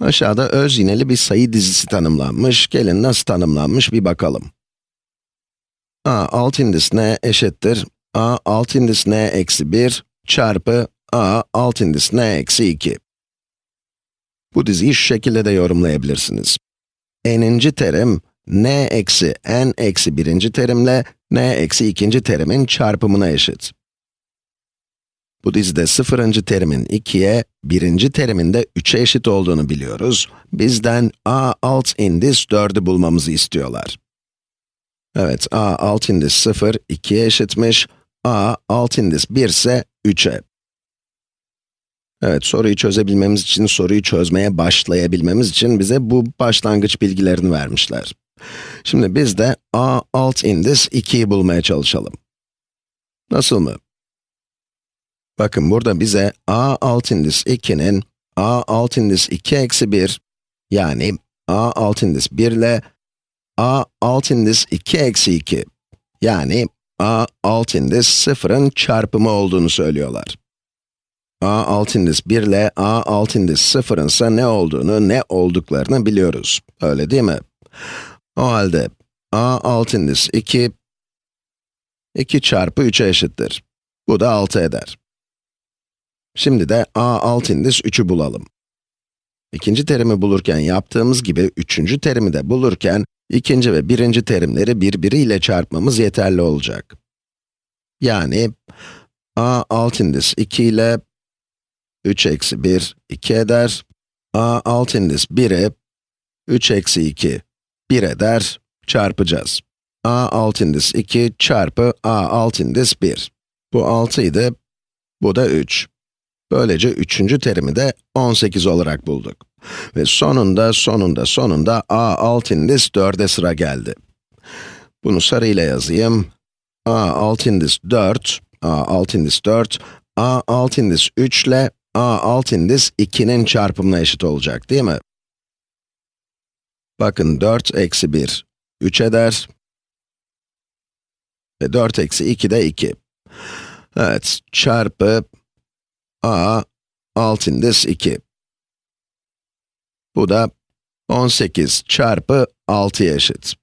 Aşağıda öz yineli bir sayı dizisi tanımlanmış. Gelin nasıl tanımlanmış bir bakalım. a alt indis n eşittir a alt indis n eksi 1 çarpı a alt indis n eksi 2. Bu diziyi şu şekilde de yorumlayabilirsiniz. n'inci terim, n eksi n eksi birinci terimle n eksi ikinci terimin çarpımına eşit. Bu dizide sıfırıncı terimin 2'ye, birinci terimin de 3'e eşit olduğunu biliyoruz. Bizden a alt indis 4'ü bulmamızı istiyorlar. Evet, a alt indis 0, 2'ye eşitmiş. a alt indis 1 ise 3'e. Evet, soruyu çözebilmemiz için, soruyu çözmeye başlayabilmemiz için bize bu başlangıç bilgilerini vermişler. Şimdi biz de a alt indis 2'yi bulmaya çalışalım. Nasıl mı? Bakın burada bize a alt indis 2'nin a alt indis 2 eksi 1, yani a alt indis 1 ile a alt indis 2 eksi 2, yani a alt indis 0'ın çarpımı olduğunu söylüyorlar. a alt indis 1 ile a alt indis 0'ın ise ne olduğunu, ne olduklarını biliyoruz. Öyle değil mi? O halde a alt indis 2, 2 çarpı 3'e eşittir. Bu da 6 eder. Şimdi de a alt indis 3'ü bulalım. İkinci terimi bulurken yaptığımız gibi üçüncü terimi de bulurken ikinci ve birinci terimleri birbiriyle çarpmamız yeterli olacak. Yani a alt indis 2 ile 3 eksi 1, 2 eder. a alt indis 1'e 3 eksi 2, 1 eder, çarpacağız. a alt indis 2 çarpı a alt indis 1. Bu 6 idi, bu da 3. Böylece üçüncü terimi de 18 olarak bulduk. Ve sonunda, sonunda, sonunda a alt indis 4'e sıra geldi. Bunu sarı ile yazayım. a alt indis 4, a alt indis 4, a alt indis 3 ile a alt indis 2'nin çarpımına eşit olacak değil mi? Bakın 4 eksi 1, 3 eder. Ve 4 eksi 2 de 2. Evet, çarpı a alt indis 2. Bu da 18 çarpı 6'ya eşit.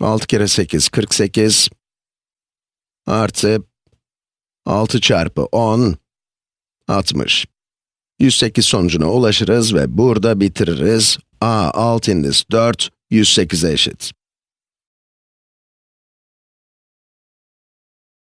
6 kere 8, 48 artı 6 çarpı 10, 60. 108 sonucuna ulaşırız ve burada bitiririz. a alt indis 4, 108'e eşit.